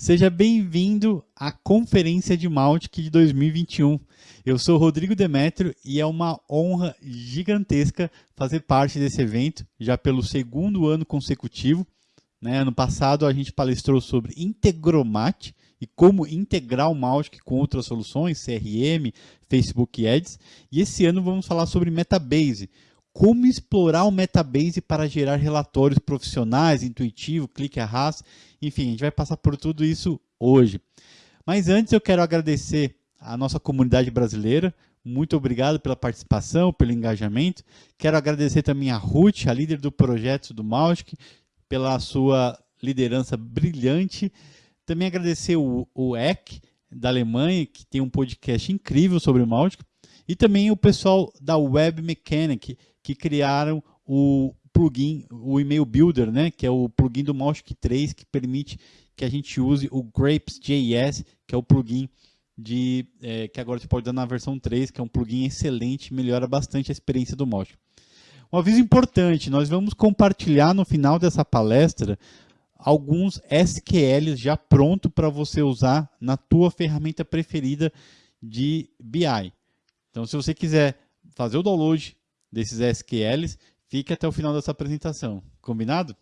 Seja bem-vindo à Conferência de Mautic de 2021. Eu sou Rodrigo Demetrio e é uma honra gigantesca fazer parte desse evento, já pelo segundo ano consecutivo. Né? Ano passado a gente palestrou sobre Integromat e como integrar o Mautic com outras soluções, CRM, Facebook Ads. E esse ano vamos falar sobre Metabase, como explorar o Metabase para gerar relatórios profissionais, intuitivo, clique arrasta. Enfim, a gente vai passar por tudo isso hoje. Mas antes eu quero agradecer a nossa comunidade brasileira. Muito obrigado pela participação, pelo engajamento. Quero agradecer também a Ruth, a líder do projeto do Mautic, pela sua liderança brilhante. Também agradecer o, o EC, da Alemanha, que tem um podcast incrível sobre o Mautic. E também o pessoal da Web Mechanic, que criaram o plugin, o Email Builder, né, que é o plugin do Mautic 3, que permite que a gente use o Grapes.js, que é o plugin de, é, que agora você pode dar na versão 3, que é um plugin excelente, melhora bastante a experiência do Mautic. Um aviso importante, nós vamos compartilhar no final dessa palestra alguns SQLs já pronto para você usar na tua ferramenta preferida de BI. Então, se você quiser fazer o download desses SQLs, fique até o final dessa apresentação. Combinado?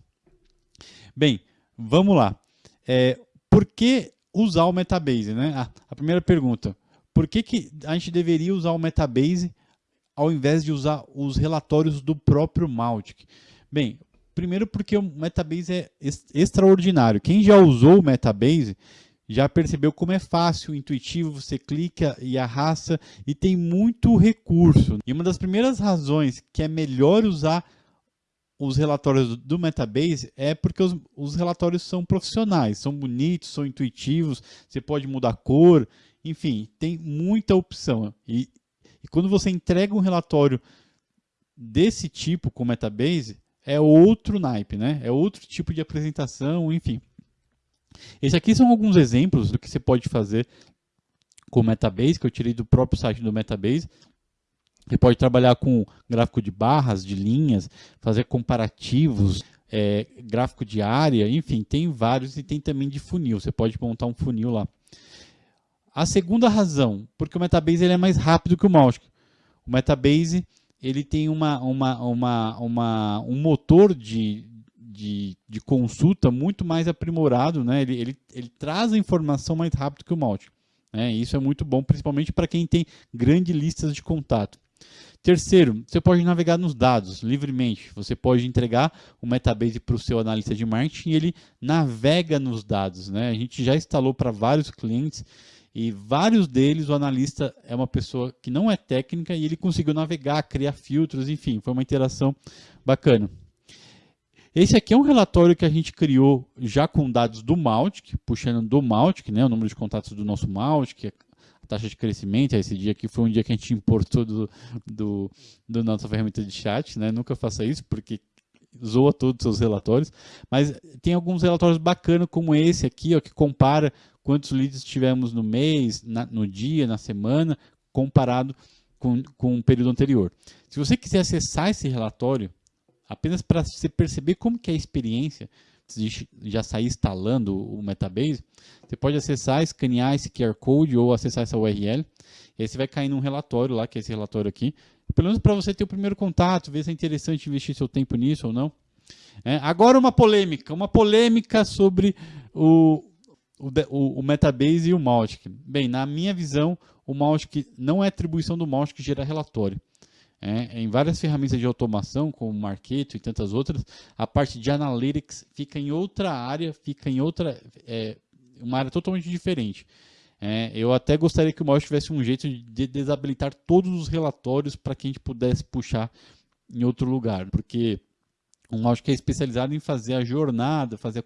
Bem, vamos lá. É, por que usar o Metabase? Né? A primeira pergunta. Por que, que a gente deveria usar o Metabase ao invés de usar os relatórios do próprio Mautic? Bem, primeiro porque o Metabase é extraordinário. Quem já usou o Metabase já percebeu como é fácil, intuitivo, você clica e arrasta e tem muito recurso. E uma das primeiras razões que é melhor usar os relatórios do Metabase é porque os, os relatórios são profissionais, são bonitos, são intuitivos, você pode mudar a cor, enfim, tem muita opção. E, e quando você entrega um relatório desse tipo com Metabase, é outro naipe, né? É outro tipo de apresentação, enfim. Esses aqui são alguns exemplos do que você pode fazer com o Metabase, que eu tirei do próprio site do Metabase. Você pode trabalhar com gráfico de barras, de linhas, fazer comparativos, é, gráfico de área, enfim, tem vários e tem também de funil. Você pode montar um funil lá. A segunda razão, porque o Metabase ele é mais rápido que o Mautic. O Metabase ele tem uma, uma, uma, uma, um motor de, de, de consulta muito mais aprimorado, né? ele, ele, ele traz a informação mais rápido que o Mautic. Né? Isso é muito bom, principalmente para quem tem grandes listas de contato. Terceiro, você pode navegar nos dados livremente. Você pode entregar o Metabase para o seu analista de marketing e ele navega nos dados. Né? A gente já instalou para vários clientes e vários deles o analista é uma pessoa que não é técnica e ele conseguiu navegar, criar filtros, enfim, foi uma interação bacana. Esse aqui é um relatório que a gente criou já com dados do Mautic, puxando do Mautic, né, o número de contatos do nosso Mautic, a taxa de crescimento, esse dia aqui foi um dia que a gente importou do, do, do nossa ferramenta de chat, né, nunca faça isso, porque zoa todos os seus relatórios, mas tem alguns relatórios bacanas como esse aqui, ó, que compara quantos leads tivemos no mês, na, no dia, na semana, comparado com, com o período anterior. Se você quiser acessar esse relatório, apenas para você perceber como que é a experiência de já sair instalando o Metabase, você pode acessar, escanear esse QR Code ou acessar essa URL, e aí você vai cair num relatório lá, que é esse relatório aqui, pelo menos para você ter o primeiro contato, ver se é interessante investir seu tempo nisso ou não. É, agora uma polêmica, uma polêmica sobre o, o, o, Metabase e o Mautic. Bem, na minha visão, o Mautic não é atribuição do Mautic gerar relatório. É, em várias ferramentas de automação, como Marketo e tantas outras, a parte de Analytics fica em outra área, fica em outra, é, uma área totalmente diferente. É, eu até gostaria que o Mouse tivesse um jeito de desabilitar todos os relatórios para que a gente pudesse puxar em outro lugar, porque um mouse que é especializado em fazer a jornada, fazer a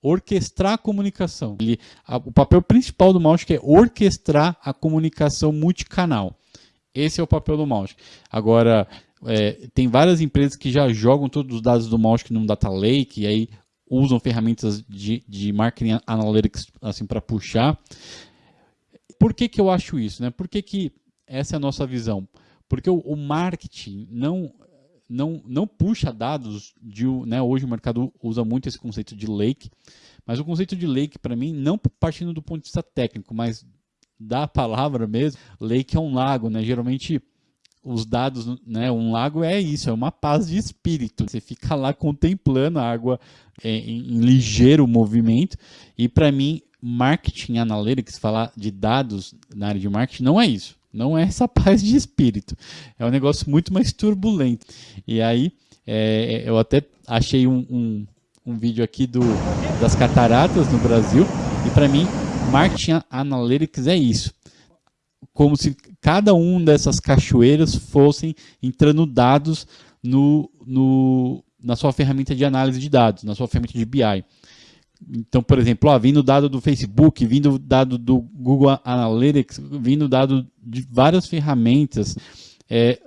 orquestrar a comunicação. Ele, a, o papel principal do mouse é orquestrar a comunicação multicanal. Esse é o papel do mouse. Agora, é, tem várias empresas que já jogam todos os dados do mouse num data lake e aí usam ferramentas de, de marketing analytics assim para puxar. Por que, que eu acho isso? Né? Por que, que essa é a nossa visão? Porque o, o marketing não não, não puxa dados de, né, hoje o mercado usa muito esse conceito de lake, mas o conceito de lake para mim não partindo do ponto de vista técnico, mas da palavra mesmo, lake é um lago, né? Geralmente os dados, né? Um lago é isso, é uma paz de espírito. Você fica lá contemplando a água em, em ligeiro movimento. E para mim, marketing analytics, falar de dados na área de marketing, não é isso. Não é essa paz de espírito. É um negócio muito mais turbulento. E aí, é, eu até achei um, um, um vídeo aqui do, das cataratas no Brasil. E para mim, marketing analytics é isso. Como se cada um dessas cachoeiras fossem entrando dados no, no, na sua ferramenta de análise de dados, na sua ferramenta de BI. Então, por exemplo, ó, vindo dado do Facebook, vindo dado do Google Analytics, vindo dado de várias ferramentas, é,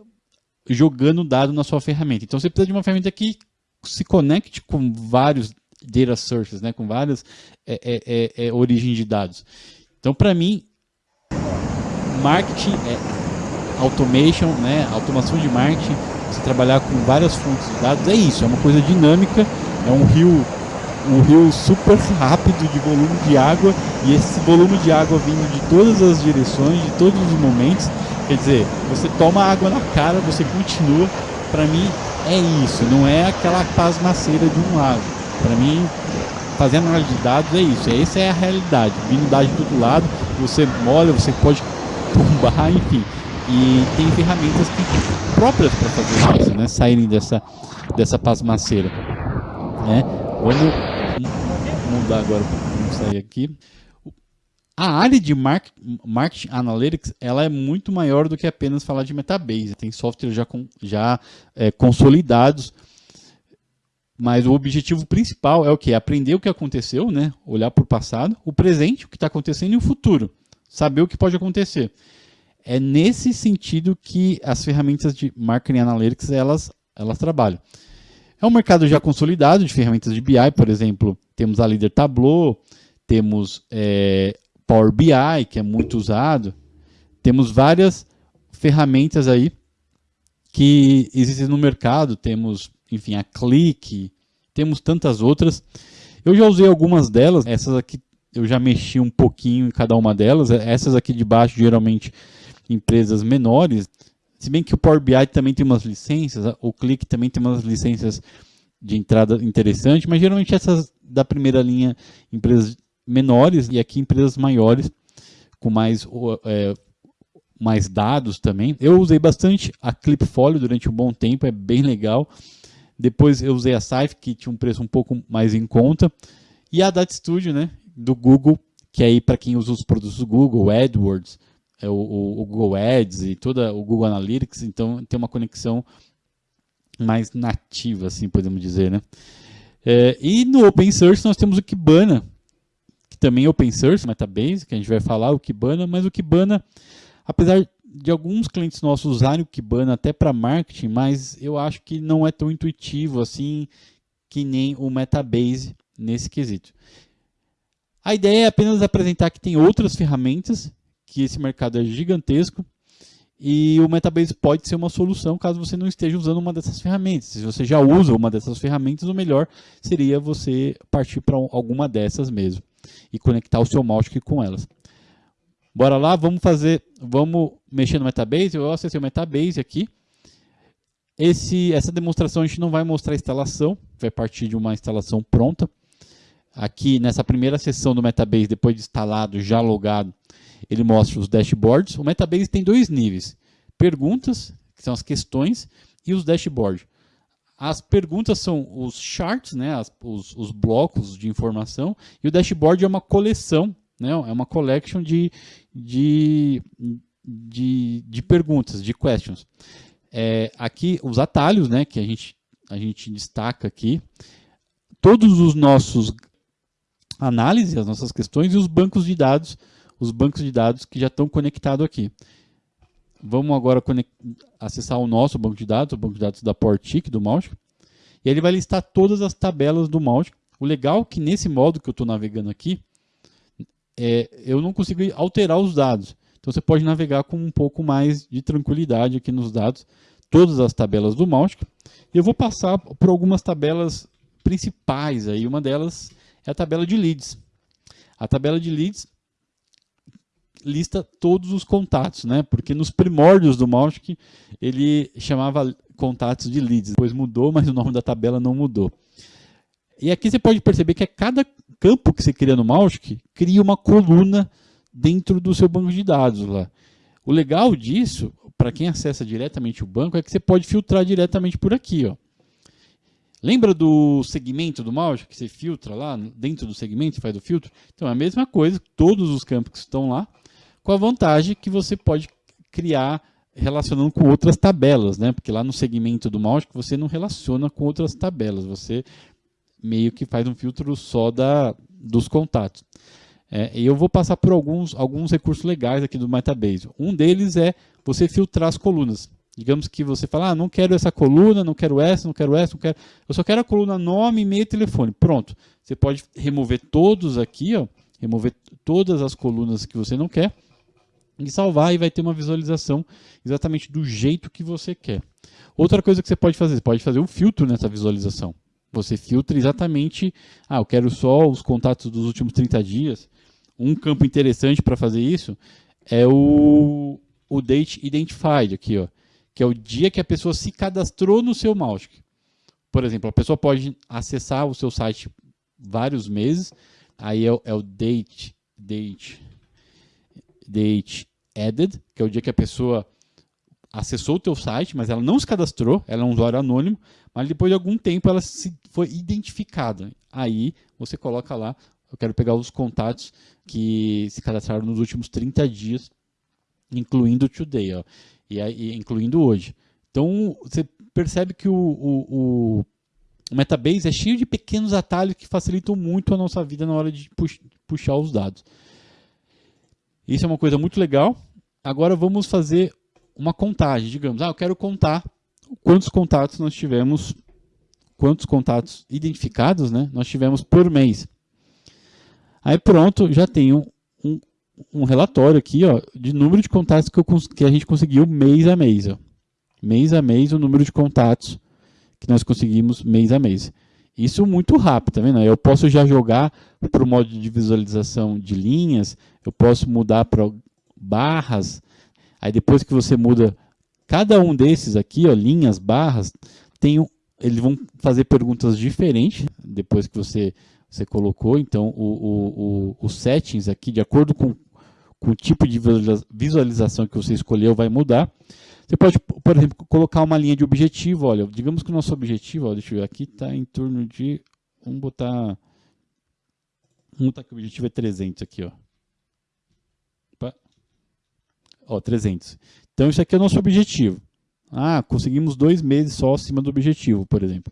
jogando dado na sua ferramenta. Então, você precisa de uma ferramenta que se conecte com vários data sources, né, com várias é, é, é, é origens de dados. Então, para mim, marketing é automation, né, automação de marketing, você trabalhar com várias fontes de dados, é isso, é uma coisa dinâmica, é um rio um rio super rápido de volume de água e esse volume de água vindo de todas as direções, de todos os momentos. Quer dizer, você toma água na cara, você continua. Para mim é isso, não é aquela pasmaceira de um lago. Para mim, fazer análise de dados é isso, essa é a realidade. Vindo dados de todo lado, você molha, você pode tombar, enfim. E tem ferramentas que, próprias para fazer isso, né? Saírem dessa, dessa pasmaceira. Né? Vamos mudar agora para sair aqui. A área de Marketing Analytics ela é muito maior do que apenas falar de Metabase. Tem softwares já, com, já é, consolidados, mas o objetivo principal é o que? Aprender o que aconteceu, né? olhar para o passado, o presente, o que está acontecendo e o futuro. Saber o que pode acontecer. É nesse sentido que as ferramentas de Marketing Analytics elas, elas trabalham. É um mercado já consolidado de ferramentas de BI, por exemplo, temos a Líder Tableau, temos é, Power BI, que é muito usado, temos várias ferramentas aí que existem no mercado, temos, enfim, a Click, temos tantas outras. Eu já usei algumas delas, essas aqui eu já mexi um pouquinho em cada uma delas, essas aqui de baixo geralmente empresas menores, se bem que o Power BI também tem umas licenças, o Click também tem umas licenças de entrada interessantes, mas geralmente essas da primeira linha, empresas menores e aqui empresas maiores, com mais, é, mais dados também. Eu usei bastante a Clipfolio durante um bom tempo, é bem legal. Depois eu usei a Saif, que tinha um preço um pouco mais em conta. E a Data Studio, né, do Google, que aí para quem usa os produtos do Google, AdWords, é o, o, o, Google Ads e toda o Google Analytics, então tem uma conexão mais nativa, assim podemos dizer, né? É, e no Open Source nós temos o Kibana, que também é Open Source, Metabase, que a gente vai falar, o Kibana, mas o Kibana, apesar de alguns clientes nossos usarem o Kibana até para marketing, mas eu acho que não é tão intuitivo assim que nem o Metabase nesse quesito. A ideia é apenas apresentar que tem outras ferramentas que esse mercado é gigantesco e o Metabase pode ser uma solução caso você não esteja usando uma dessas ferramentas. Se você já usa uma dessas ferramentas, o melhor seria você partir para alguma dessas mesmo e conectar o seu Mautic com elas. Bora lá, vamos fazer, vamos mexer no Metabase. Eu acessei o Metabase aqui. Esse, essa demonstração a gente não vai mostrar a instalação, vai partir de uma instalação pronta. Aqui nessa primeira sessão do Metabase, depois de instalado, já logado, ele mostra os dashboards. O Metabase tem dois níveis. Perguntas, que são as questões, e os dashboards. As perguntas são os charts, né, as, os, os, blocos de informação, e o dashboard é uma coleção, né, é uma collection de, de, de, de perguntas, de questions. É, aqui os atalhos, né, que a gente, a gente destaca aqui, todos os nossos análises, as nossas questões e os bancos de dados os bancos de dados que já estão conectados aqui. Vamos agora acessar o nosso banco de dados, o banco de dados da Portic, do Mautic. E ele vai listar todas as tabelas do Mautic. O legal é que nesse modo que eu estou navegando aqui, é, eu não consigo alterar os dados. Então você pode navegar com um pouco mais de tranquilidade aqui nos dados. todas as tabelas do Mautic. Eu vou passar por algumas tabelas principais. Aí. Uma delas é a tabela de leads. A tabela de leads lista todos os contatos, né? Porque nos primórdios do Mautic ele chamava contatos de leads. Depois mudou, mas o nome da tabela não mudou. E aqui você pode perceber que a cada campo que você cria no Mautic, cria uma coluna dentro do seu banco de dados lá. O legal disso, para quem acessa diretamente o banco, é que você pode filtrar diretamente por aqui. Ó. Lembra do segmento do Mautic, que você filtra lá dentro do segmento, você faz o filtro? Então é a mesma coisa, todos os campos que estão lá, com a vantagem que você pode criar relacionando com outras tabelas, né? Porque lá no segmento do Mautic você não relaciona com outras tabelas, você meio que faz um filtro só da, dos contatos. É, e eu vou passar por alguns, alguns recursos legais aqui do Metabase. Um deles é você filtrar as colunas. Digamos que você fala, ah, não quero essa coluna, não quero essa, não quero essa, não quero... Eu só quero a coluna nome, e-mail e telefone. Pronto. Você pode remover todos aqui, ó, remover todas as colunas que você não quer e salvar e vai ter uma visualização exatamente do jeito que você quer. Outra coisa que você pode fazer, você pode fazer um filtro nessa visualização. Você filtra exatamente, ah, eu quero só os contatos dos últimos 30 dias. Um campo interessante para fazer isso é o, o Date Identified aqui, ó, que é o dia que a pessoa se cadastrou no seu Mautic. Por exemplo, a pessoa pode acessar o seu site vários meses, aí é, é o Date, Date, Date Added, que é o dia que a pessoa acessou o teu site, mas ela não se cadastrou, ela é um usuário anônimo, mas depois de algum tempo ela se, foi identificada. Aí você coloca lá, eu quero pegar os contatos que se cadastraram nos últimos 30 dias, incluindo today, ó, e, aí, incluindo hoje. Então você percebe que o, o, o Metabase é cheio de pequenos atalhos que facilitam muito a nossa vida na hora de puxar os dados. Isso é uma coisa muito legal. Agora vamos fazer uma contagem, digamos, ah, eu quero contar quantos contatos nós tivemos, quantos contatos identificados, né, nós tivemos por mês. Aí pronto, já tenho um, um relatório aqui, ó, de número de contatos que, eu, que a gente conseguiu mês a mês, ó. Mês a mês o número de contatos que nós conseguimos mês a mês. Isso muito rápido, tá vendo? Eu posso já jogar para o modo de visualização de linhas, eu posso mudar para barras, Aí depois que você muda cada um desses aqui, ó, linhas, barras, tem um, eles vão fazer perguntas diferentes depois que você, você colocou. Então, o, o, o, os settings aqui, de acordo com, com o tipo de visualização que você escolheu, vai mudar. Você pode, por exemplo, colocar uma linha de objetivo. Olha, digamos que o nosso objetivo, ó, deixa eu ver, aqui está em torno de, vamos botar, vamos botar que o objetivo é 300 aqui, ó. Ó, 300. Então, isso aqui é o nosso objetivo. Ah, conseguimos dois meses só acima do objetivo, por exemplo.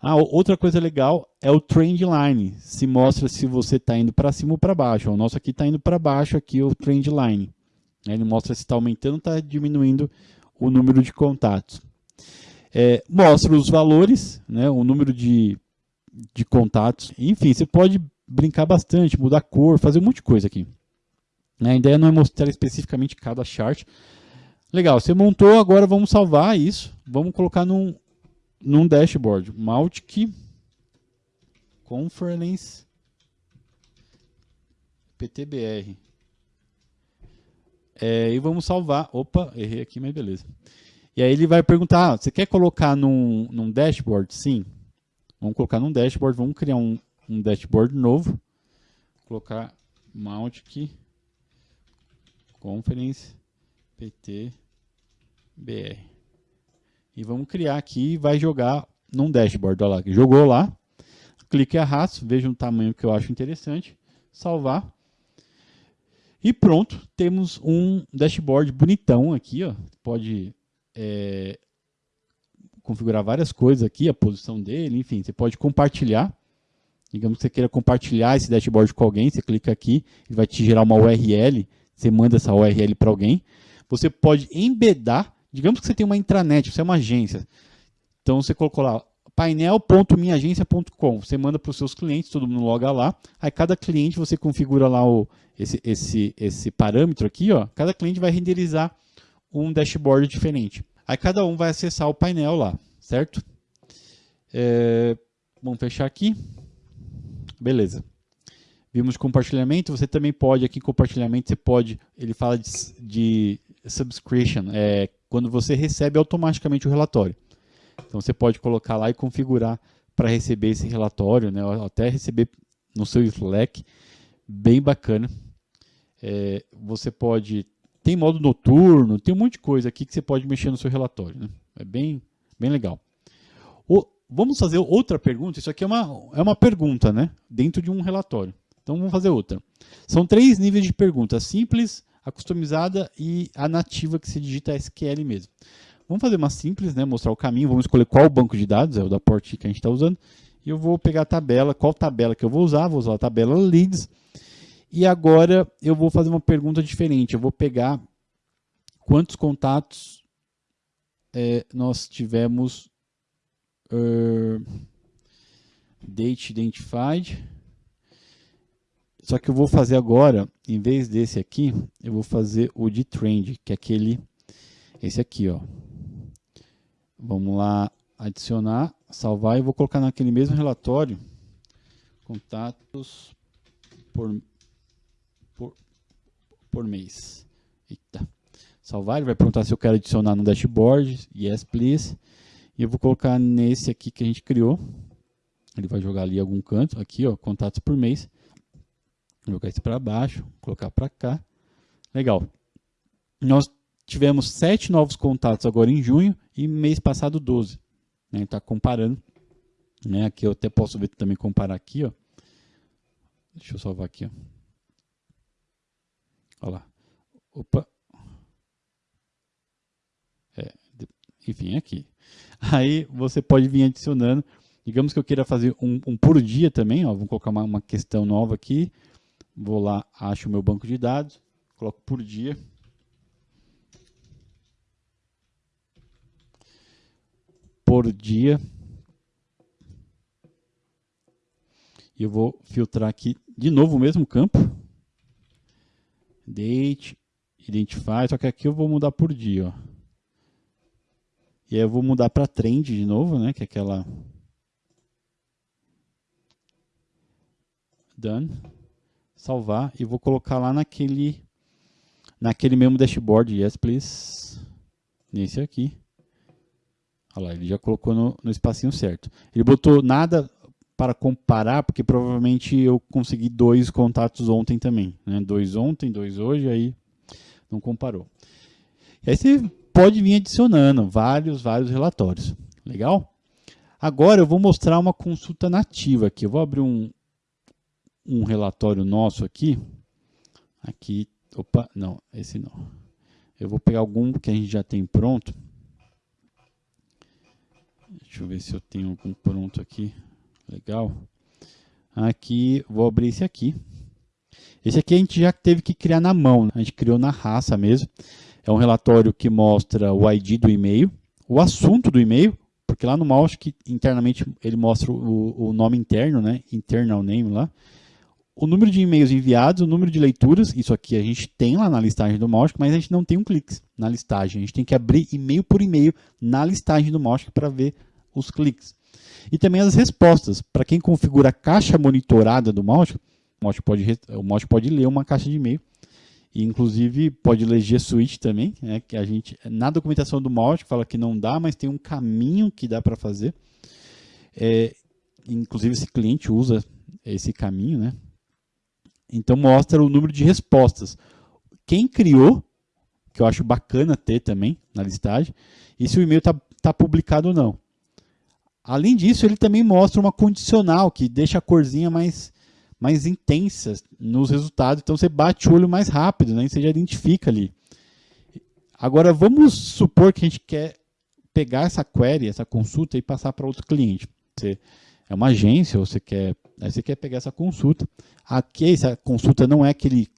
Ah, outra coisa legal é o trend line. Se mostra se você está indo para cima ou para baixo. O nosso aqui está indo para baixo, aqui o trend line. Ele mostra se está aumentando ou está diminuindo o número de contatos. É, mostra os valores, né, o número de, de contatos. Enfim, você pode brincar bastante, mudar a cor, fazer um monte de coisa aqui. Né? A ideia não é mostrar especificamente cada chart. Legal, você montou, agora vamos salvar isso. Vamos colocar num, num dashboard. Mautic Conference PTBR. É, e vamos salvar. Opa, errei aqui, mas beleza. E aí ele vai perguntar, ah, você quer colocar num, num dashboard? Sim. Vamos colocar num dashboard, vamos criar um, um dashboard novo. Colocar Mautic Conference PT BR. E vamos criar aqui e vai jogar num dashboard. Olha lá, jogou lá. Clique e arrasto, veja o tamanho que eu acho interessante. Salvar. E pronto, temos um dashboard bonitão aqui. Ó. Pode é, configurar várias coisas aqui, a posição dele, enfim, você pode compartilhar. Digamos que você queira compartilhar esse dashboard com alguém, você clica aqui, e vai te gerar uma URL você manda essa URL para alguém. Você pode embedar, digamos que você tem uma intranet, você é uma agência. Então você colocou lá painel.minhaagência.com. Você manda para os seus clientes, todo mundo loga lá. Aí cada cliente você configura lá o, esse, esse, esse parâmetro aqui. Ó. Cada cliente vai renderizar um dashboard diferente. Aí cada um vai acessar o painel lá, certo? É, vamos fechar aqui. Beleza. Vimos compartilhamento, você também pode, aqui compartilhamento, você pode, ele fala de, de subscription, é quando você recebe automaticamente o relatório. Então você pode colocar lá e configurar para receber esse relatório, né, até receber no seu Slack, bem bacana. É, você pode, tem modo noturno, tem um monte de coisa aqui que você pode mexer no seu relatório, né? é bem, bem legal. O, vamos fazer outra pergunta, isso aqui é uma, é uma pergunta, né, dentro de um relatório. Então vamos fazer outra. São três níveis de pergunta, simples, a customizada e a nativa que se digita SQL mesmo. Vamos fazer uma simples, né? mostrar o caminho, vamos escolher qual banco de dados, é o da Port que a gente está usando, e eu vou pegar a tabela, qual tabela que eu vou usar, vou usar a tabela Leads, e agora eu vou fazer uma pergunta diferente, eu vou pegar quantos contatos é, nós tivemos uh, date identified, só que eu vou fazer agora, em vez desse aqui, eu vou fazer o de trend, que é aquele, esse aqui, ó. Vamos lá, adicionar, salvar e vou colocar naquele mesmo relatório, contatos por, por, por mês. Eita. Salvar, ele vai perguntar se eu quero adicionar no dashboard, yes please. E eu vou colocar nesse aqui que a gente criou. Ele vai jogar ali algum canto, aqui ó, contatos por mês. Vou jogar isso para baixo, colocar para cá. Legal. Nós tivemos sete novos contatos agora em junho e mês passado 12. Né? Está comparando. Né? Aqui eu até posso ver também comparar aqui. Ó. Deixa eu salvar aqui. Ó. Olha lá. Opa. É, enfim, aqui. Aí você pode vir adicionando. Digamos que eu queira fazer um, um por dia também. Ó. Vamos colocar uma, uma questão nova aqui. Vou lá, acho o meu banco de dados, coloco por dia. Por dia. E eu vou filtrar aqui de novo o mesmo campo. Date, identify, só que aqui eu vou mudar por dia, ó. E aí eu vou mudar para trend de novo, né, que é aquela done salvar e vou colocar lá naquele naquele mesmo dashboard, yes please, nesse aqui. Olha lá, ele já colocou no, no espacinho certo. Ele botou nada para comparar, porque provavelmente eu consegui dois contatos ontem também. Né? Dois ontem, dois hoje, aí não comparou. E aí você pode vir adicionando vários, vários relatórios. Legal? Agora eu vou mostrar uma consulta nativa aqui. Eu vou abrir um, um relatório nosso aqui. Aqui, opa, não, esse não. Eu vou pegar algum que a gente já tem pronto. Deixa eu ver se eu tenho algum pronto aqui. Legal. Aqui, vou abrir esse aqui. Esse aqui a gente já teve que criar na mão, né? a gente criou na raça mesmo. É um relatório que mostra o ID do e-mail, o assunto do e-mail, porque lá no mouse que internamente ele mostra o, o nome interno, né? Internal name lá o número de e-mails enviados, o número de leituras, isso aqui a gente tem lá na listagem do Mautic, mas a gente não tem um clique na listagem. A gente tem que abrir e-mail por e-mail na listagem do Mautic para ver os cliques. E também as respostas. Para quem configura a caixa monitorada do Mautic, o Mautic pode, o Mautic pode ler uma caixa de e-mail. E, inclusive, pode ler G Suite também, né, que a gente, na documentação do Mautic fala que não dá, mas tem um caminho que dá para fazer. É, inclusive, esse cliente usa esse caminho, né? Então mostra o número de respostas. Quem criou, que eu acho bacana ter também na listagem, e se o e-mail está tá publicado ou não. Além disso, ele também mostra uma condicional, que deixa a corzinha mais, mais intensa nos resultados. Então você bate o olho mais rápido, né? E você já identifica ali. Agora vamos supor que a gente quer pegar essa query, essa consulta e passar para outro cliente. Você é uma agência, ou você quer Aí você quer pegar essa consulta. Aqui, essa consulta não é aquele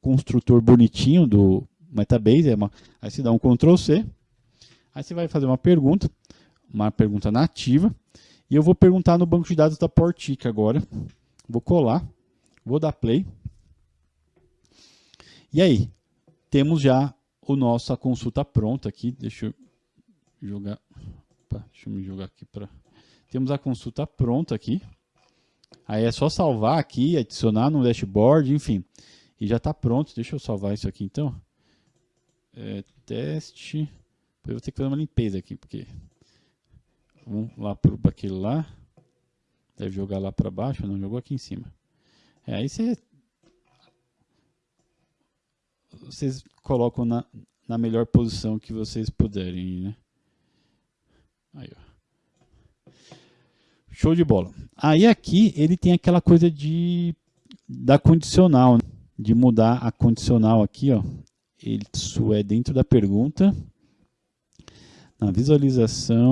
construtor bonitinho do Metabase, é uma, aí você dá um Ctrl C, aí você vai fazer uma pergunta, uma pergunta nativa, e eu vou perguntar no banco de dados da Portic agora. Vou colar, vou dar play. E aí, temos já o nossa consulta pronta aqui. Deixa eu jogar. Opa, deixa eu me jogar aqui para. Temos a consulta pronta aqui. Aí é só salvar aqui, adicionar no dashboard, enfim. E já está pronto. Deixa eu salvar isso aqui então. É, teste. Eu vou ter que fazer uma limpeza aqui, porque. Vamos lá para aquele lá. Deve jogar lá para baixo, não jogou aqui em cima. É, aí você. Vocês colocam na, na melhor posição que vocês puderem, né? Aí, ó. Show de bola. Aí aqui ele tem aquela coisa de da condicional, né? de mudar a condicional aqui, ó. Isso é dentro da pergunta. Na visualização,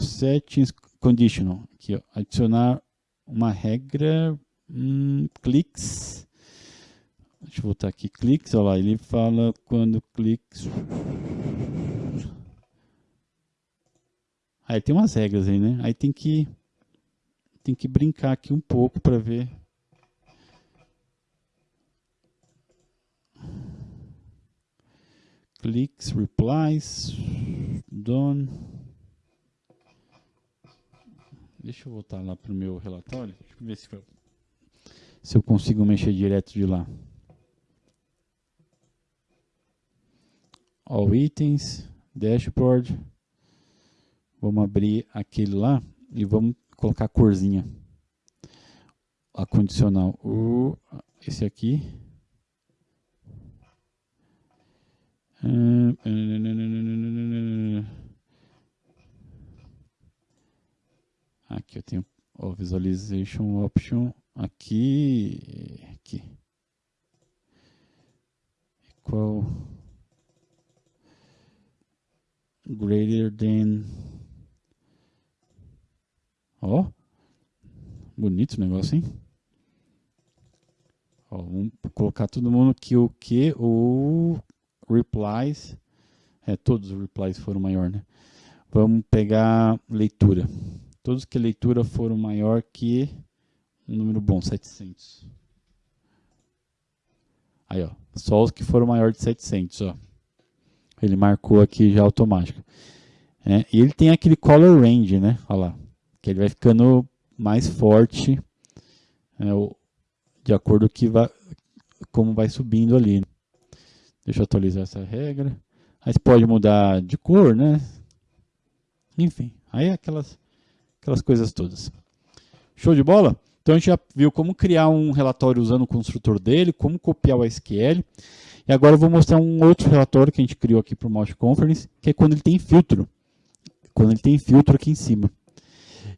settings conditional, aqui, ó, adicionar uma regra, hum, cliques, deixa eu voltar aqui, cliques, olha lá, ele fala quando cliques, aí tem umas regras aí, né, aí tem que, tem que brincar aqui um pouco para ver cliques, replies, done. Deixa eu voltar lá para o meu relatório. Deixa eu ver se, eu, se eu consigo mexer direto de lá. All itens, dashboard. Vamos abrir aquele lá e vamos colocar a corzinha. A condicional. O, esse aqui. Aqui eu tenho o Visualization Option aqui, aqui. Equal greater than Ó, bonito o negócio, hein? Ó, vamos colocar todo mundo que o que o replies, é, todos os replies foram maior, né? Vamos pegar leitura. Todos que leitura foram maior que um número bom, 700. Aí, ó, só os que foram maior de 700, ó. Ele marcou aqui já automático. É, e ele tem aquele color range, né? Olha lá, que ele vai ficando mais forte é, de acordo que vai, como vai subindo ali. Deixa eu atualizar essa regra. Aí você pode mudar de cor, né? Enfim, aí é aquelas, aquelas coisas todas. Show de bola? Então a gente já viu como criar um relatório usando o construtor dele, como copiar o SQL. E agora eu vou mostrar um outro relatório que a gente criou aqui para o Mouse Conference, que é quando ele tem filtro. Quando ele tem filtro aqui em cima.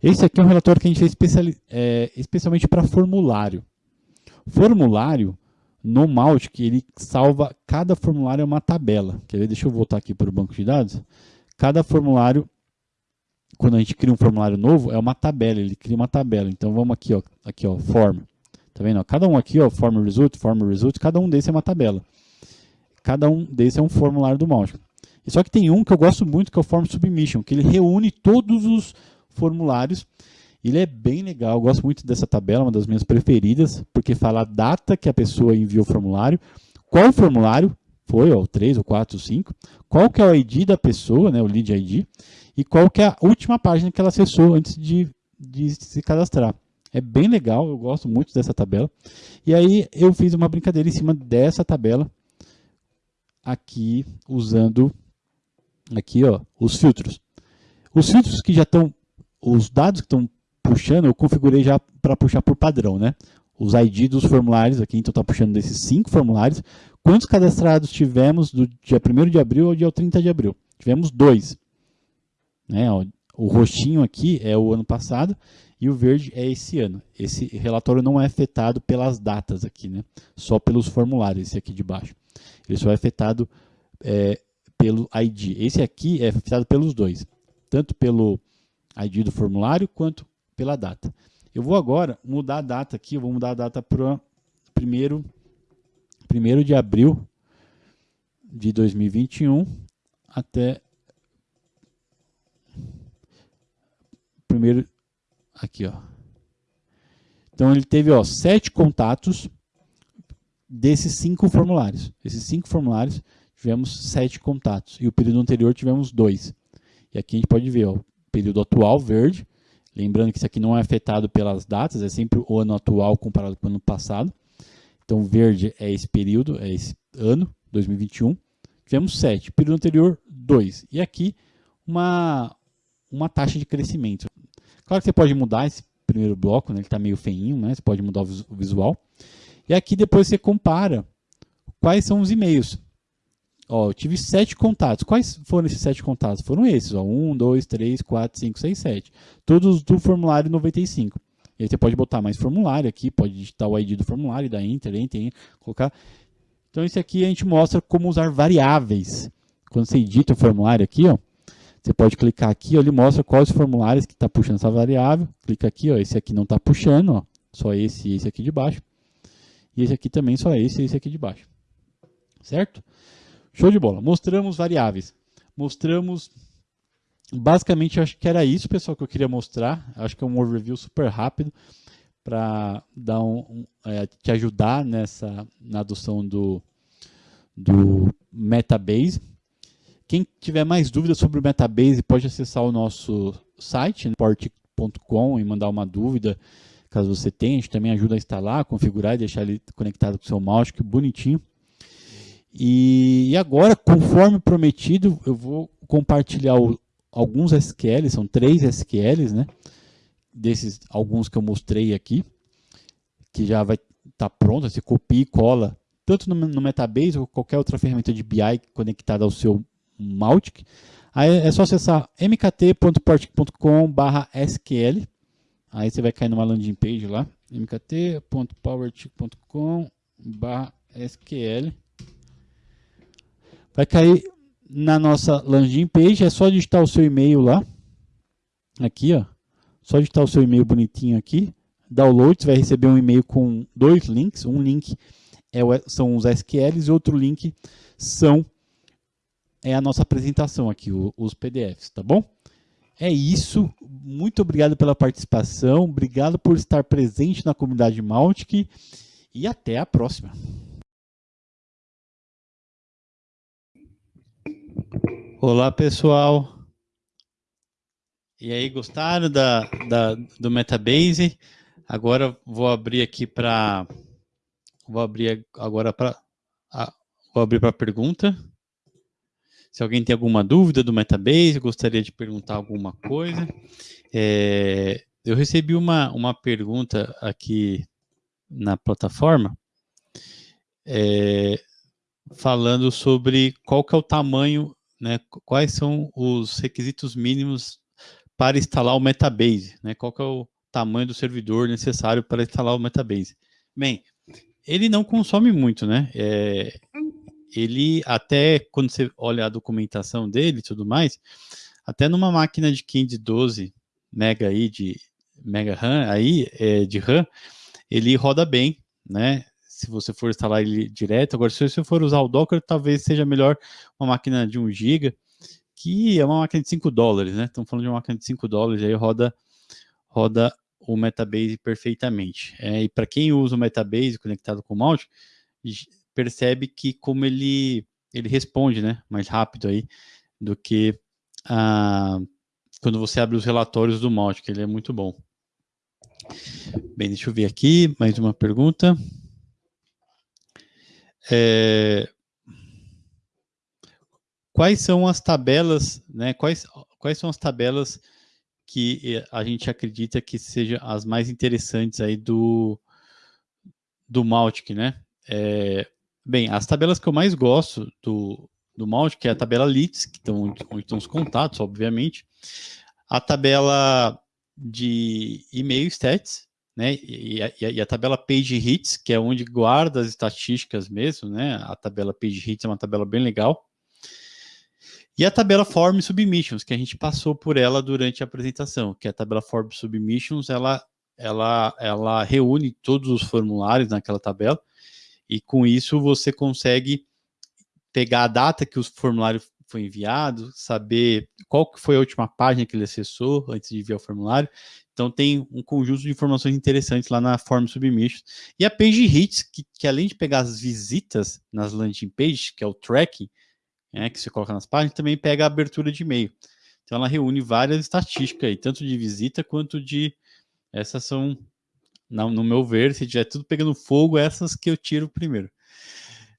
Esse aqui é um relatório que a gente fez é, especialmente para formulário. Formulário, no Mautic, ele salva, cada formulário é uma tabela. Quer ver? Deixa eu voltar aqui para o banco de dados. Cada formulário, quando a gente cria um formulário novo, é uma tabela, ele cria uma tabela. Então vamos aqui, ó, aqui, ó, form. Tá vendo? Cada um aqui, ó, form result, form result, cada um desses é uma tabela. Cada um desses é um formulário do Mautic. Só que tem um que eu gosto muito, que é o form submission, que ele reúne todos os formulários ele é bem legal, eu gosto muito dessa tabela, uma das minhas preferidas, porque fala a data que a pessoa enviou o formulário, qual formulário foi, ó, o 3, o 4, o 5, qual que é o ID da pessoa, né, o lead ID, e qual que é a última página que ela acessou antes de, de se cadastrar. É bem legal, eu gosto muito dessa tabela. E aí eu fiz uma brincadeira em cima dessa tabela, aqui usando aqui ó, os filtros. Os filtros que já estão, os dados que estão puxando, eu configurei já para puxar por padrão, né? Os ID dos formulários aqui, então está puxando desses cinco formulários. Quantos cadastrados tivemos do dia 1 de abril ao dia 30 de abril? Tivemos dois. Né? O roxinho aqui é o ano passado e o verde é esse ano. Esse relatório não é afetado pelas datas aqui, né? só pelos formulários, esse aqui de baixo. Ele só é afetado é, pelo ID. Esse aqui é afetado pelos dois, tanto pelo ID do formulário quanto pela data. Eu vou agora mudar a data aqui, eu vou mudar a data para primeiro, primeiro de abril de 2021 até primeiro aqui, ó. Então ele teve, ó, sete contatos desses cinco formulários. Esses cinco formulários tivemos sete contatos. E o período anterior tivemos dois. E aqui a gente pode ver ó, período atual, verde. Lembrando que isso aqui não é afetado pelas datas, é sempre o ano atual comparado com o ano passado. Então, verde é esse período, é esse ano, 2021. Tivemos 7. Período anterior, 2. E aqui, uma, uma taxa de crescimento. Claro que você pode mudar esse primeiro bloco, né? ele está meio feinho, né? você pode mudar o visual. E aqui depois você compara quais são os e-mails. Ó, eu tive sete contatos. Quais foram esses sete contatos? Foram esses, ó, 1, 2, 3, 4, 5, 6, 7. Todos do formulário 95. E aí você pode botar mais formulário aqui, pode digitar o ID do formulário, Enter, Enter, Enter, colocar. Então, esse aqui a gente mostra como usar variáveis. Quando você edita o formulário aqui, ó, você pode clicar aqui, ó, ele mostra quais formulários que está puxando essa variável. Clica aqui, ó, esse aqui não está puxando, ó, só esse e esse aqui de baixo. E esse aqui também só esse e esse aqui de baixo. Certo? Show de bola. Mostramos variáveis. Mostramos basicamente acho que era isso, pessoal, que eu queria mostrar. Acho que é um overview super rápido para dar um, um é, te ajudar nessa na adoção do do Metabase. Quem tiver mais dúvidas sobre o Metabase pode acessar o nosso site, né, portic.com e mandar uma dúvida, caso você tenha. A gente também ajuda a instalar, configurar e deixar ele conectado com o seu mouse, que bonitinho. E, agora, conforme prometido, eu vou compartilhar o, alguns SQLs, são três SQLs, né? Desses alguns que eu mostrei aqui, que já vai estar tá pronto, você copia e cola, tanto no, no, Metabase ou qualquer outra ferramenta de BI conectada ao seu Mautic. Aí é só acessar mkt.powertic.com/sql. Aí você vai cair numa landing page lá, mkt.powertic.com/sql. Vai cair na nossa landing page, é só digitar o seu e-mail lá. Aqui, ó. Só digitar o seu e-mail bonitinho aqui. Download, você vai receber um e-mail com dois links. Um link é o, são os SQLs e outro link são é a nossa apresentação aqui, o, os PDFs, tá bom? É isso. Muito obrigado pela participação. Obrigado por estar presente na comunidade Mautic. E até a próxima. Olá, pessoal. E aí, gostaram da, da, do Metabase? Agora vou abrir aqui para vou abrir agora para vou abrir para pergunta. Se alguém tem alguma dúvida do Metabase, gostaria de perguntar alguma coisa. É, eu recebi uma, uma pergunta aqui na plataforma é, falando sobre qual que é o tamanho né, quais são os requisitos mínimos para instalar o Metabase, né, qual é o tamanho do servidor necessário para instalar o Metabase. Bem, ele não consome muito, né, é, ele até, quando você olha a documentação dele e tudo mais, até numa máquina de 512 mega aí de mega RAM aí, é, de RAM, ele roda bem, né, se você for instalar ele direto. Agora, se você for usar o Docker, talvez seja melhor uma máquina de 1 GB, que é uma máquina de 5 dólares, né? Estamos falando de uma máquina de 5 dólares, aí roda, roda o Metabase perfeitamente. É, e para quem usa o Metabase conectado com o Mount, percebe que como ele, ele responde né, mais rápido aí do que ah, quando você abre os relatórios do Mount, que ele é muito bom. Bem, deixa eu ver aqui, mais uma pergunta. É, quais são as tabelas, né? Quais, quais são as tabelas que eh, a gente acredita que sejam as mais interessantes aí do, do Maltic, né? É, bem, as tabelas que eu mais gosto do, do Maltic é a tabela Leads, que estão onde estão os contatos, obviamente. A tabela de e-mail stats, né? E a, e a, tabela Page Hits, que é onde guarda as estatísticas mesmo, né? A tabela Page Hits é uma tabela bem legal. E a tabela Form Submissions, que a gente passou por ela durante a apresentação, que é a tabela Form Submissions, ela, ela, ela reúne todos os formulários naquela tabela, e com isso você consegue pegar a data que o formulário foi enviado, saber qual foi a última página que ele acessou antes de enviar o formulário, então tem um conjunto de informações interessantes lá na Form Submission. E a Page Hits, que, que além de pegar as visitas nas landing pages, que é o tracking, né, que você coloca nas páginas, também pega a abertura de e-mail. Então ela reúne várias estatísticas aí, tanto de visita quanto de. Essas são, no meu ver, se tiver tudo pegando fogo, essas que eu tiro primeiro.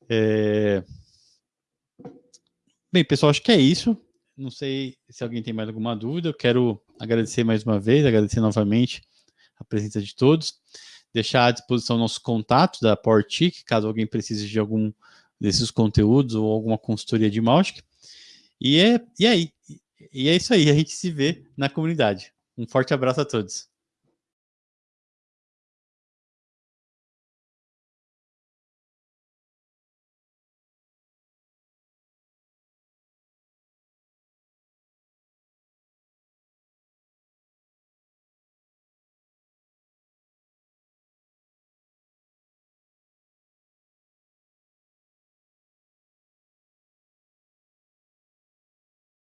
É... Bem, pessoal, acho que é isso. Não sei se alguém tem mais alguma dúvida. Eu quero agradecer mais uma vez, agradecer novamente a presença de todos. Deixar à disposição nosso contato da PowerTIC, caso alguém precise de algum desses conteúdos ou alguma consultoria de Mautic. E é, e aí? E é isso aí, a gente se vê na comunidade. Um forte abraço a todos.